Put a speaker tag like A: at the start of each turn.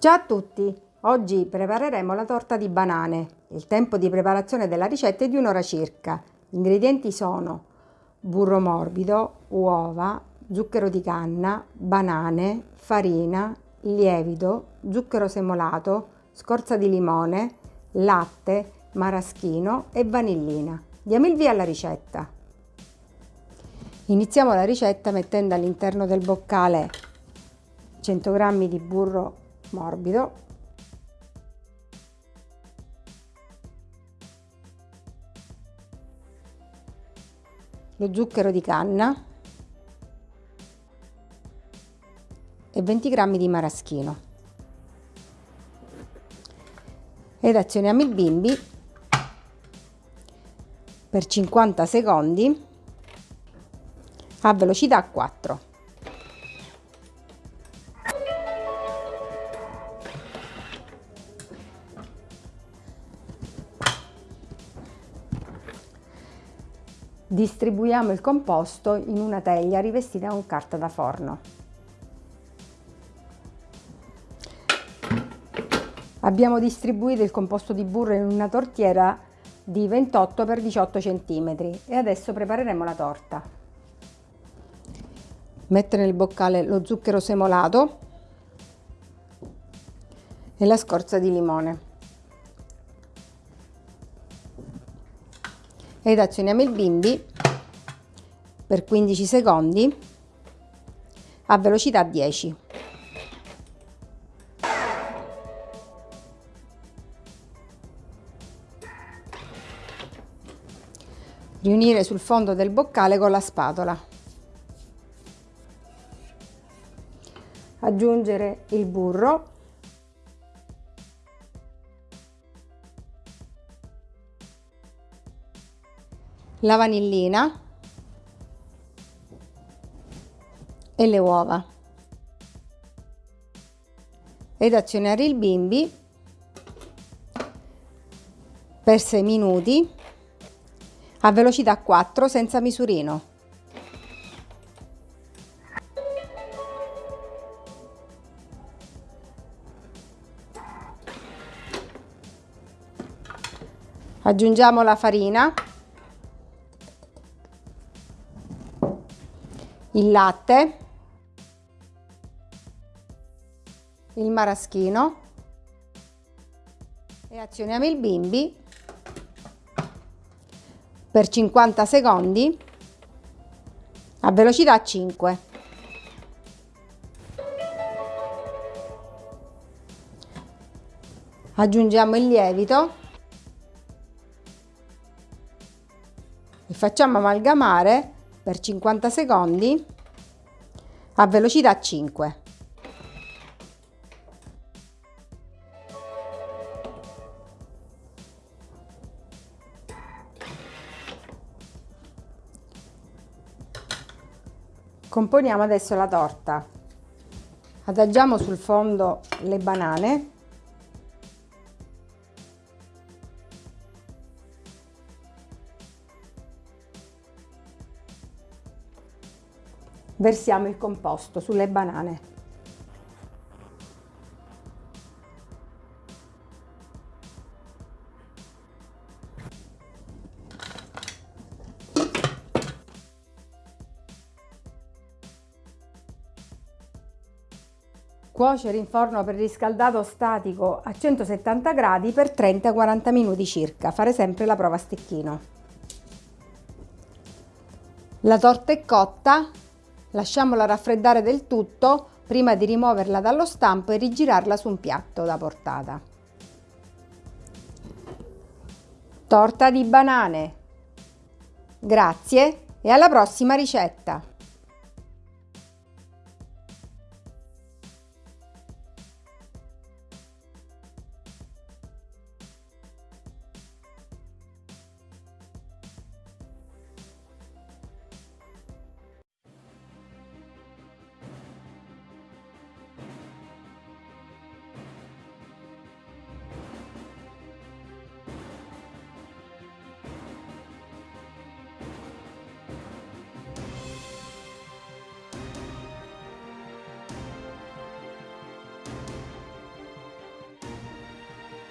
A: Ciao a tutti! Oggi prepareremo la torta di banane. Il tempo di preparazione della ricetta è di un'ora circa. Gli ingredienti sono burro morbido, uova, zucchero di canna, banane, farina, lievito, zucchero semolato, scorza di limone, latte, maraschino e vanillina. Diamo il via alla ricetta. Iniziamo la ricetta mettendo all'interno del boccale 100 g di burro morbido. Lo zucchero di canna. E 20 g di maraschino. Ed azioniamo il bimbi. Per 50 secondi. A velocità 4 Distribuiamo il composto in una teglia rivestita con carta da forno. Abbiamo distribuito il composto di burro in una tortiera di 28 x 18 cm e adesso prepareremo la torta. Mettere nel boccale lo zucchero semolato e la scorza di limone. Ed azioniamo il bimbi per 15 secondi a velocità 10. Riunire sul fondo del boccale con la spatola. Aggiungere il burro la vanillina e le uova ed azionare il bimbi per 6 minuti a velocità 4 senza misurino. Aggiungiamo la farina il latte, il maraschino e azioniamo il bimbi per 50 secondi a velocità 5. Aggiungiamo il lievito e facciamo amalgamare per 50 secondi a velocità 5. Componiamo adesso la torta. Adagiamo sul fondo le banane versiamo il composto sulle banane. Cuocere in forno preriscaldato statico a 170 gradi per 30-40 minuti circa. Fare sempre la prova a stecchino. La torta è cotta, Lasciamola raffreddare del tutto prima di rimuoverla dallo stampo e rigirarla su un piatto da portata. Torta di banane. Grazie e alla prossima ricetta!